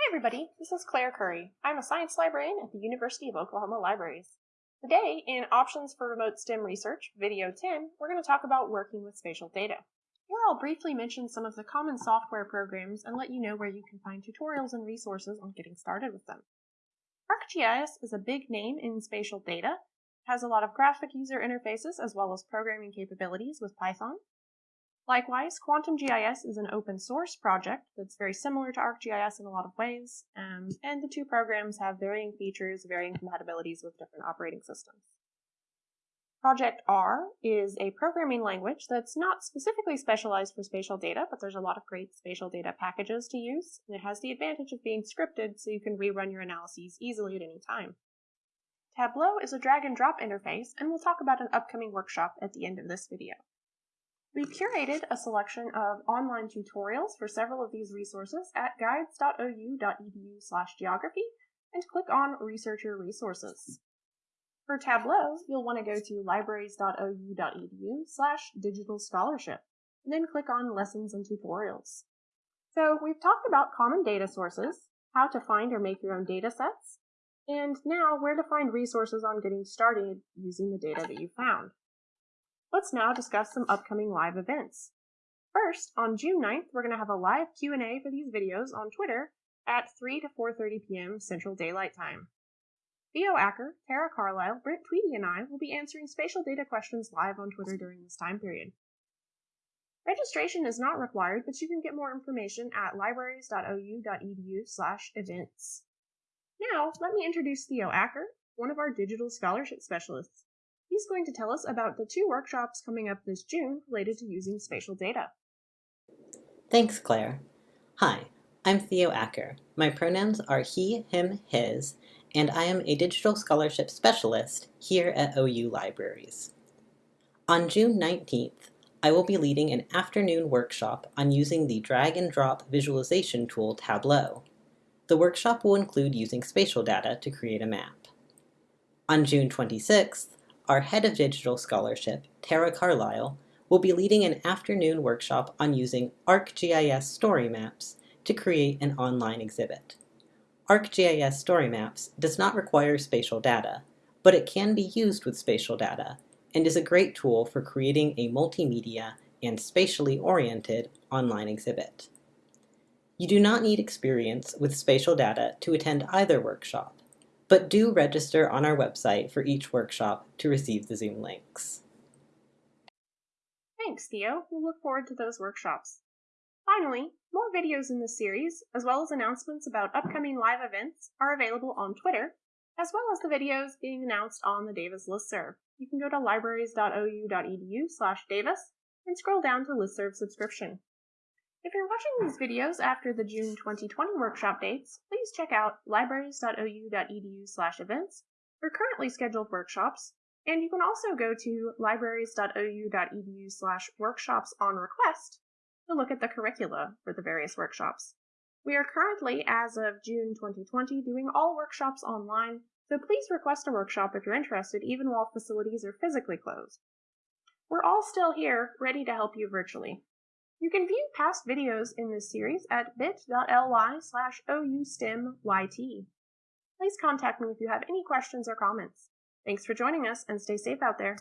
Hi everybody, this is Claire Curry. I'm a science librarian at the University of Oklahoma Libraries. Today, in Options for Remote STEM Research, Video 10, we're going to talk about working with spatial data. Here I'll briefly mention some of the common software programs and let you know where you can find tutorials and resources on getting started with them. ArcGIS is a big name in spatial data. It has a lot of graphic user interfaces as well as programming capabilities with Python. Likewise, Quantum GIS is an open source project that's very similar to ArcGIS in a lot of ways, um, and the two programs have varying features, varying compatibilities with different operating systems. Project R is a programming language that's not specifically specialized for spatial data, but there's a lot of great spatial data packages to use, and it has the advantage of being scripted so you can rerun your analyses easily at any time. Tableau is a drag and drop interface, and we'll talk about an upcoming workshop at the end of this video. We've curated a selection of online tutorials for several of these resources at guides.ou.edu slash geography and click on Researcher Resources. For Tableau, you'll want to go to libraries.ou.edu slash digital scholarship and then click on Lessons and Tutorials. So we've talked about common data sources, how to find or make your own data sets, and now where to find resources on getting started using the data that you found. Let's now discuss some upcoming live events. First, on June 9th, we're going to have a live Q&A for these videos on Twitter at 3 to 4.30 p.m. Central Daylight Time. Theo Acker, Tara Carlisle, Brent Tweedy, and I will be answering spatial data questions live on Twitter during this time period. Registration is not required, but you can get more information at libraries.ou.edu slash events. Now, let me introduce Theo Acker, one of our digital scholarship specialists. He's going to tell us about the two workshops coming up this June related to using spatial data. Thanks, Claire. Hi, I'm Theo Acker. My pronouns are he, him, his, and I am a digital scholarship specialist here at OU Libraries. On June 19th, I will be leading an afternoon workshop on using the drag and drop visualization tool Tableau. The workshop will include using spatial data to create a map. On June 26th, our head of digital scholarship, Tara Carlisle, will be leading an afternoon workshop on using ArcGIS story maps to create an online exhibit. ArcGIS story maps does not require spatial data, but it can be used with spatial data and is a great tool for creating a multimedia and spatially oriented online exhibit. You do not need experience with spatial data to attend either workshop, but do register on our website for each workshop to receive the Zoom links. Thanks, Theo. We'll look forward to those workshops. Finally, more videos in this series, as well as announcements about upcoming live events, are available on Twitter, as well as the videos being announced on the Davis listserv. You can go to libraries.ou.edu slash Davis and scroll down to listserv subscription. If you're watching these videos after the June 2020 workshop dates, please check out libraries.ou.edu slash events for currently scheduled workshops, and you can also go to libraries.ou.edu slash workshops on request to look at the curricula for the various workshops. We are currently, as of June 2020, doing all workshops online, so please request a workshop if you're interested, even while facilities are physically closed. We're all still here, ready to help you virtually. You can view past videos in this series at bit.ly slash oustemyt. Please contact me if you have any questions or comments. Thanks for joining us and stay safe out there.